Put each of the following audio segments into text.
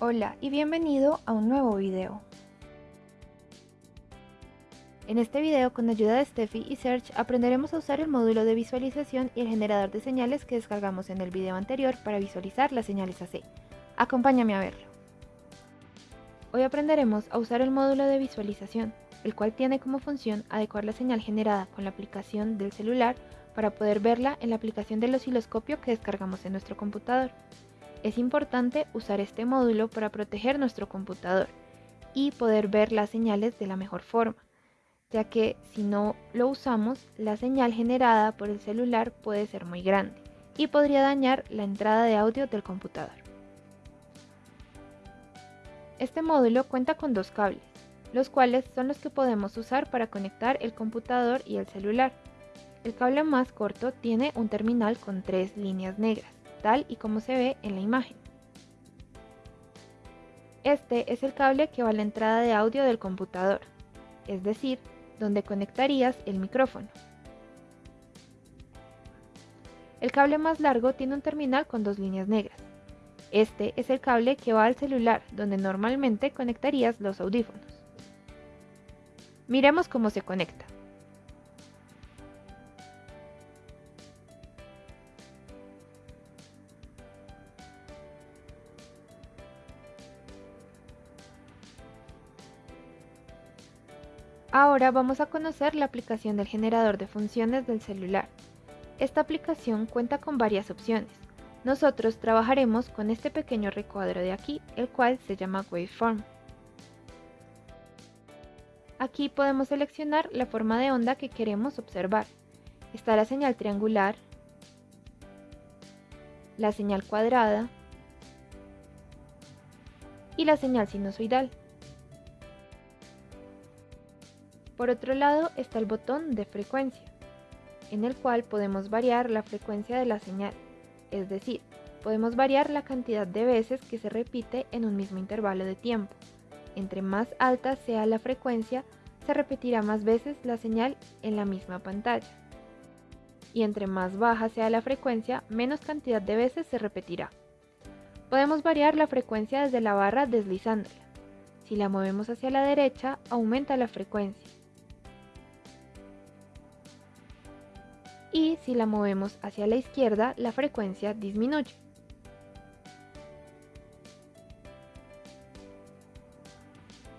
Hola y bienvenido a un nuevo video. En este video, con ayuda de Steffi y Serge, aprenderemos a usar el módulo de visualización y el generador de señales que descargamos en el video anterior para visualizar las señales AC. Acompáñame a verlo. Hoy aprenderemos a usar el módulo de visualización, el cual tiene como función adecuar la señal generada con la aplicación del celular para poder verla en la aplicación del osciloscopio que descargamos en nuestro computador. Es importante usar este módulo para proteger nuestro computador y poder ver las señales de la mejor forma, ya que si no lo usamos, la señal generada por el celular puede ser muy grande y podría dañar la entrada de audio del computador. Este módulo cuenta con dos cables, los cuales son los que podemos usar para conectar el computador y el celular. El cable más corto tiene un terminal con tres líneas negras tal y como se ve en la imagen. Este es el cable que va a la entrada de audio del computador, es decir, donde conectarías el micrófono. El cable más largo tiene un terminal con dos líneas negras. Este es el cable que va al celular, donde normalmente conectarías los audífonos. Miremos cómo se conecta. Ahora vamos a conocer la aplicación del generador de funciones del celular. Esta aplicación cuenta con varias opciones. Nosotros trabajaremos con este pequeño recuadro de aquí, el cual se llama Waveform. Aquí podemos seleccionar la forma de onda que queremos observar. Está la señal triangular, la señal cuadrada y la señal sinusoidal. Por otro lado está el botón de frecuencia, en el cual podemos variar la frecuencia de la señal, es decir, podemos variar la cantidad de veces que se repite en un mismo intervalo de tiempo. Entre más alta sea la frecuencia, se repetirá más veces la señal en la misma pantalla. Y entre más baja sea la frecuencia, menos cantidad de veces se repetirá. Podemos variar la frecuencia desde la barra deslizándola. Si la movemos hacia la derecha, aumenta la frecuencia. Y si la movemos hacia la izquierda la frecuencia disminuye.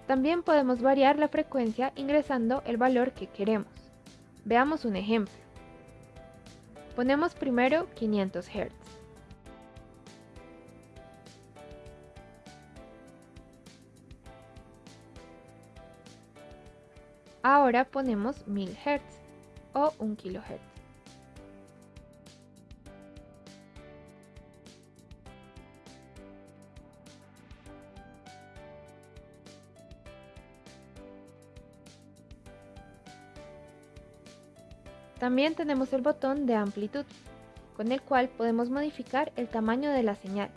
También podemos variar la frecuencia ingresando el valor que queremos. Veamos un ejemplo. Ponemos primero 500 Hz. Ahora ponemos 1000 Hz o 1 kHz. También tenemos el botón de amplitud, con el cual podemos modificar el tamaño de la señal.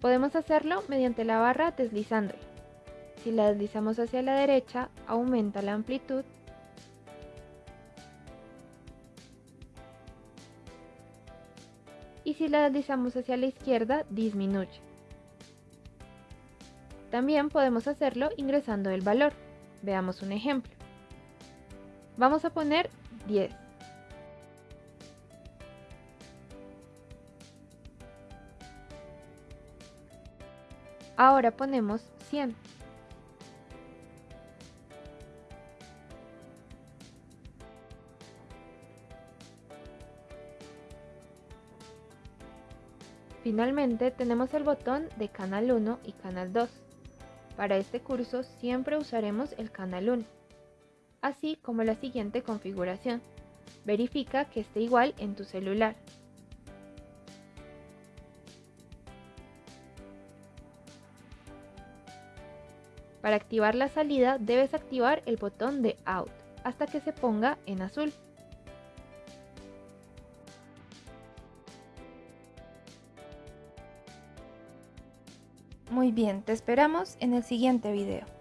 Podemos hacerlo mediante la barra deslizándola. Si la deslizamos hacia la derecha, aumenta la amplitud. Y si la deslizamos hacia la izquierda, disminuye. También podemos hacerlo ingresando el valor. Veamos un ejemplo. Vamos a poner 10. Ahora ponemos 100. Finalmente tenemos el botón de canal 1 y canal 2. Para este curso siempre usaremos el canal 1 así como la siguiente configuración. Verifica que esté igual en tu celular. Para activar la salida debes activar el botón de Out hasta que se ponga en azul. Muy bien, te esperamos en el siguiente video.